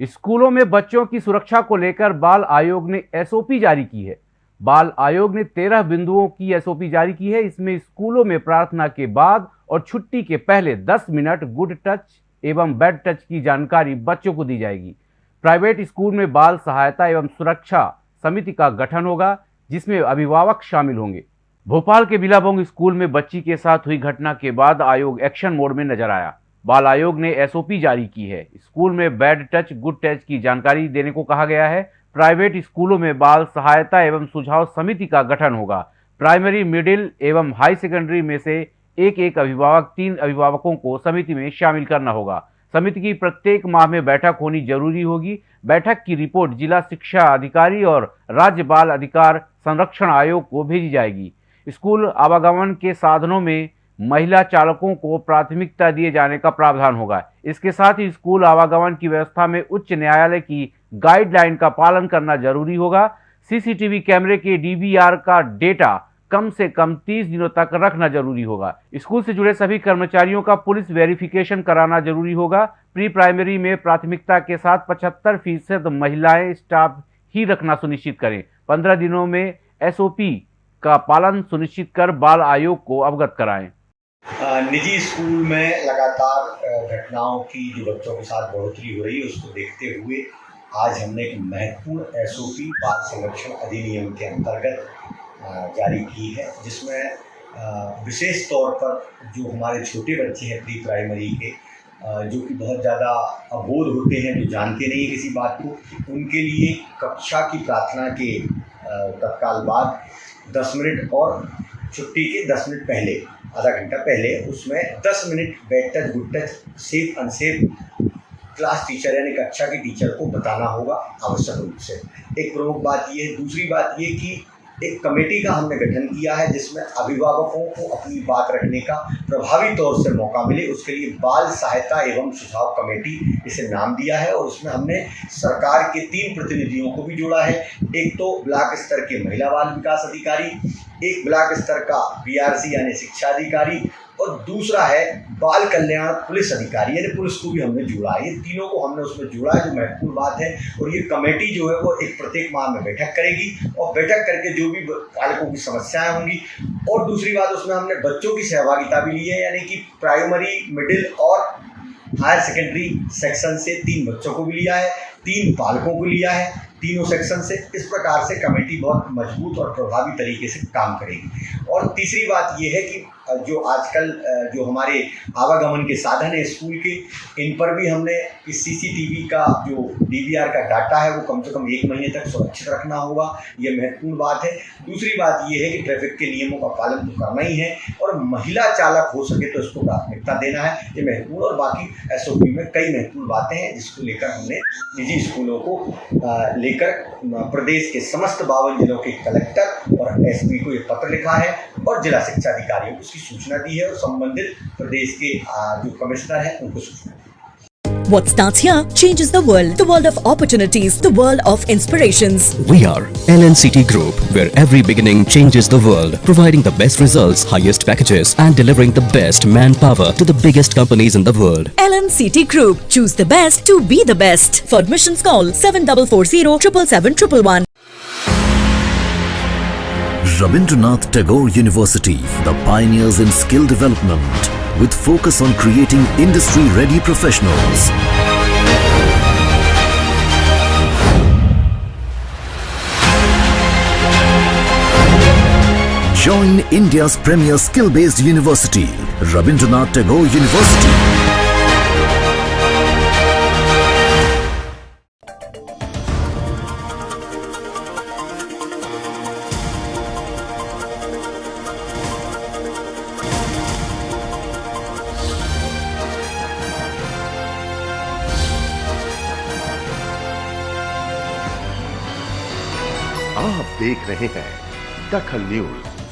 स्कूलों में बच्चों की सुरक्षा को लेकर बाल आयोग ने एसओपी जारी की है। बाल आयोग ने तेरह बिंदुओं की एसओपी जारी की है। इसमें स्कूलों में प्रार्थना के बाद और छुट्टी के पहले 10 मिनट गुड टच एवं बैड टच की जानकारी बच्चों को दी जाएगी। प्राइवेट स्कूल में बाल सहायता एवं सुरक्षा समिति का गठन होगा, जिसमें अभिभावक शामिल होंगे। भोपाल के बिलाबोंग स्कूल में बच्ची के साथ हुई घटना के बाद आयोग एक्शन मोड में नज़र आया। बाल आयोग ने एसओपी जारी की है। स्कूल में बैड टच, गुड टच की जानकारी देने को कहा गया है। प्राइवेट स्कूलों में बाल सहायता एवं सुझाव समिति का गठन होगा। प्राइमरी, मिडिल एवं हाई सेकेंडरी में से एक एक अभिभावक, तीन अभिभावकों को समिति में शामिल करना होगा। समिति की प्रत्येक माह में बैठक होनी ज़रूरी होगी। बैठक की रिपोर्ट जिला शिक्षा अधिकारी और राज्य बाल अधिकार संरक्षण आयोग को भेजी जाएगी। स्कूल आवागमन के साधनों में महिला चालकों को प्राथमिकता दिए जाने का प्रावधान होगा। इसके साथ ही स्कूल आवागमन की व्यवस्था में उच्च न्यायालय की गाइडलाइन का पालन करना ज़रूरी होगा। सीसीटीवी कैमरे के डीवीआर का डेटा कम से कम 30 दिनों तक रखना ज़रूरी होगा। स्कूल से जुड़े सभी कर्मचारियों का पुलिस वेरिफिकेशन कराना ज़रूरी होगा। प्री प्राइमरी में प्राथमिकता के साथ 75 फ़ीसद महिलाएँ स्टाफ ही रखना सुनिश्चित करें। 15 दिनों में एसओपी का पालन सुनिश्चित कर बाल आयोग को अवगत कराएँ। निजी स्कूल में लगातार घटनाओं की जो बच्चों के साथ बढ़ोतरी हो रही है, उसको देखते हुए आज हमने एक महत्वपूर्ण एसओपी बाल संरक्षण अधिनियम के अंतर्गत जारी की है, जिसमें विशेष तौर पर जो हमारे छोटे बच्चे हैं प्री प्राइमरी के जो कि बहुत ज़्यादा अबोध होते हैं, जो जानते नहीं किसी बात को, उनके लिए कक्षा की प्रार्थना के तत्काल बाद दस मिनट और छुट्टी के दस मिनट पहले, आधा घंटा पहले उसमें दस minute bad touch, good touch, safe, unsafe class teacher यानी कक्षा के टीचर को बताना होगा आवश्यक रूप से। एक प्रमुख बात ये दूसरी बात ये कि एक कमेटी का हमने गठन किया है जिसमें अभिभावकों को अपनी बात रखने का प्रभावी तौर से मौका मिले, उसके लिए बाल सहायता एवं सुझाव कमेटी इसे नाम दिया है और उसमें हमने सरकार के तीन प्रतिनिधियों को भी जोड़ा है। एक तो ब्लॉक स्तर के महिला बाल विकास अधिकारी एक ब्लॉक स्तर का बीआरसी यानी शिक्षा अधिकारी और दूसरा है बाल कल्याण पुलिस अधिकारी यानी पुलिस को भी हमने जोड़ा। है ये तीनों को हमने उसमें जोड़ा है जो महत्वपूर्ण बात है और ये कमेटी जो है वो एक प्रत्येक माह में बैठक करेगी और बैठक करके जो भी बालकों की समस्याएँ होंगी और दूसरी बात, उसमें हमने बच्चों की सहभागिता भी ली है, यानी कि प्राइमरी, मिडिल और हायर सेकेंडरी सेक्शन से तीन बच्चों को भी लिया है, तीन बालकों को लिया है। तीनों सेक्शन से इस प्रकार से कमेटी बहुत मज़बूत और प्रभावी तरीके से काम करेगी। और तीसरी बात यह है कि जो आजकल जो हमारे आवागमन के साधन है स्कूल के, इन पर भी हमने इस सीसीटीवी का जो डीवीआर का डाटा है वो कम से कम एक महीने तक सुरक्षित रखना होगा, ये महत्वपूर्ण बात है। दूसरी बात ये है कि ट्रैफ़िक के नियमों का पालन तो करना ही है और महिला चालक हो सके तो इसको प्राथमिकता देना है, ये महत्वपूर्ण और बाकी एसओपी में कई महत्वपूर्ण बातें हैं जिसको लेकर हमने निजी स्कूलों को लेकर प्रदेश के समस्त बावन जिलों के कलेक्टर और एसपी को ये पत्र लिखा है और जिला शिक्षा अधिकारियों को उसकी सूचना दी है और संबंधित प्रदेश के जो कमिश्नर हैं, उनको सूचना What starts here changes the world. The world of opportunities. The world of inspirations. We are LNCT Group, where every beginning changes the world. Providing the best results, highest packages and delivering the best manpower to the biggest companies in the world. LNCT Group. Choose the best to be the best. For admissions call 7440 777 Rabindranath Tagore University, the pioneers in skill development, with focus on creating industry-ready professionals. Join India's premier skill-based university, Rabindranath Tagore University. आप देख रहे हैं दखल news.